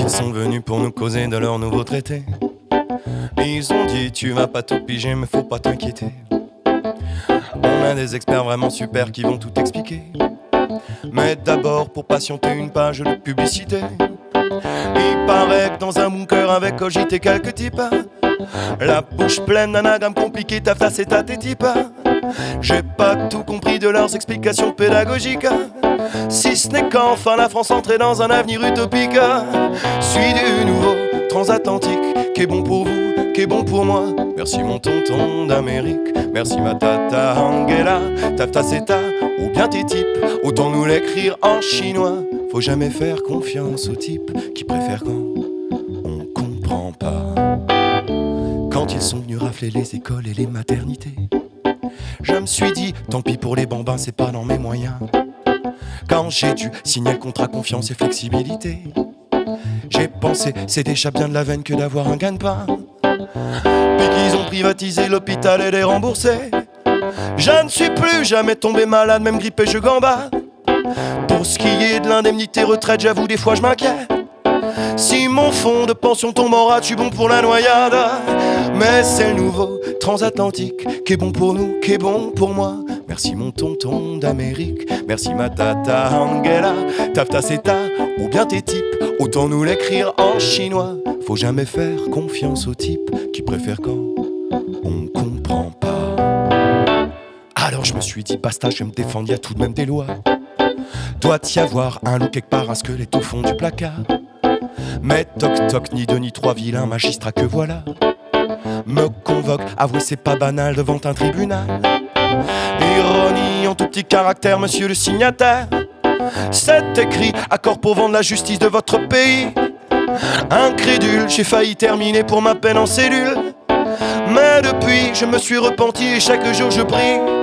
Ils sont venus pour nous causer de leur nouveau traité. Ils ont dit tu vas pas tout piger mais faut pas t'inquiéter. On a des experts vraiment super qui vont tout expliquer. Mais d'abord pour patienter une page de publicité. Il paraît que dans un bunker avec cogité quelques types. La bouche pleine d'anagrammes compliqués, ta face et ta types. J'ai pas tout compris de leurs explications pédagogiques. Si ce n'est qu'enfin la France entrait dans un avenir utopique. Suis du nouveau transatlantique qui est bon pour vous, qui est bon pour moi. Merci mon tonton d'Amérique, merci ma tata Angela, tafta seta ou bien tes types. Autant nous l'écrire en chinois. Faut jamais faire confiance aux types qui préfèrent quand on comprend pas. Quand ils sont venus rafler les écoles et les maternités, je me suis dit, tant pis pour les bambins, c'est pas dans mes moyens. Quand j'ai dû signer le contrat confiance et flexibilité, j'ai pensé, c'est déjà bien de la veine que d'avoir un gagne-pain. Puis qu'ils ont privatisé l'hôpital et les remboursé. Je ne suis plus jamais tombé malade, même grippé, je gambade. Pour ce qui est de l'indemnité retraite, j'avoue, des fois je m'inquiète. Mon fonds de pension rate, je suis bon pour la noyade? Mais c'est le nouveau transatlantique qui est bon pour nous, qui est bon pour moi. Merci mon tonton d'Amérique, merci ma tata Angela, tafta seta ou bien tes types. Autant nous l'écrire en chinois. Faut jamais faire confiance aux types qui préfèrent quand on comprend pas. Alors je me suis dit, basta, je vais me défendre, y a tout de même des lois. Doit y avoir un loup quelque part, un squelette au fond du placard. Mais toc toc, ni deux ni trois vilains magistrats que voilà. Me convoque, avouez c'est pas banal devant un tribunal. Ironie en tout petit caractère, monsieur le signataire. C'est écrit, accord pour vendre la justice de votre pays. Incrédule, j'ai failli terminer pour ma peine en cellule. Mais depuis, je me suis repenti et chaque jour je prie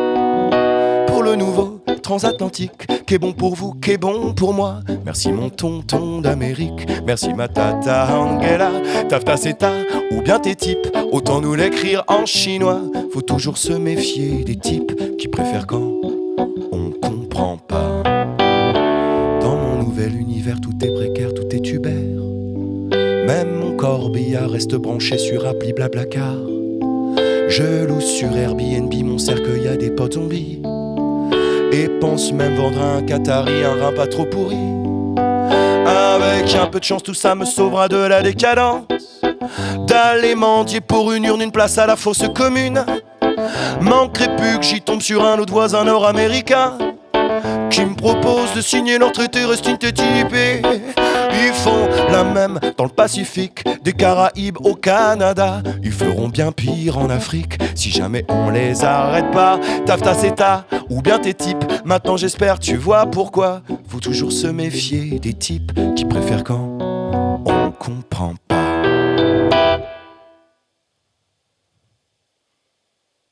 transatlantique, qui est bon pour vous, qui est bon pour moi. Merci mon tonton d'Amérique, merci ma tata Angela, tafta seta ou bien tes types. Autant nous l'écrire en chinois. Faut toujours se méfier des types qui préfèrent quand on comprend pas. Dans mon nouvel univers, tout est précaire, tout est tubère. Même mon corbillard reste branché sur appli blablacar. Je loue sur Airbnb mon cercueil à des potes zombies. Et pense même vendre un Qatari, un rein pas trop pourri. Avec un peu de chance, tout ça me sauvera de la décadence. D'aller mendier pour une urne, une place à la fosse commune. Manquerait plus que j'y tombe sur un autre voisin nord-américain qui me propose de signer leur traité reste. Ils font la même dans le Pacifique, des Caraïbes au Canada. Ils feront bien pire en Afrique si jamais on les arrête pas. Tafta seta ou bien tes types. Maintenant j'espère tu vois pourquoi. Faut toujours se méfier des types qui préfèrent quand on comprend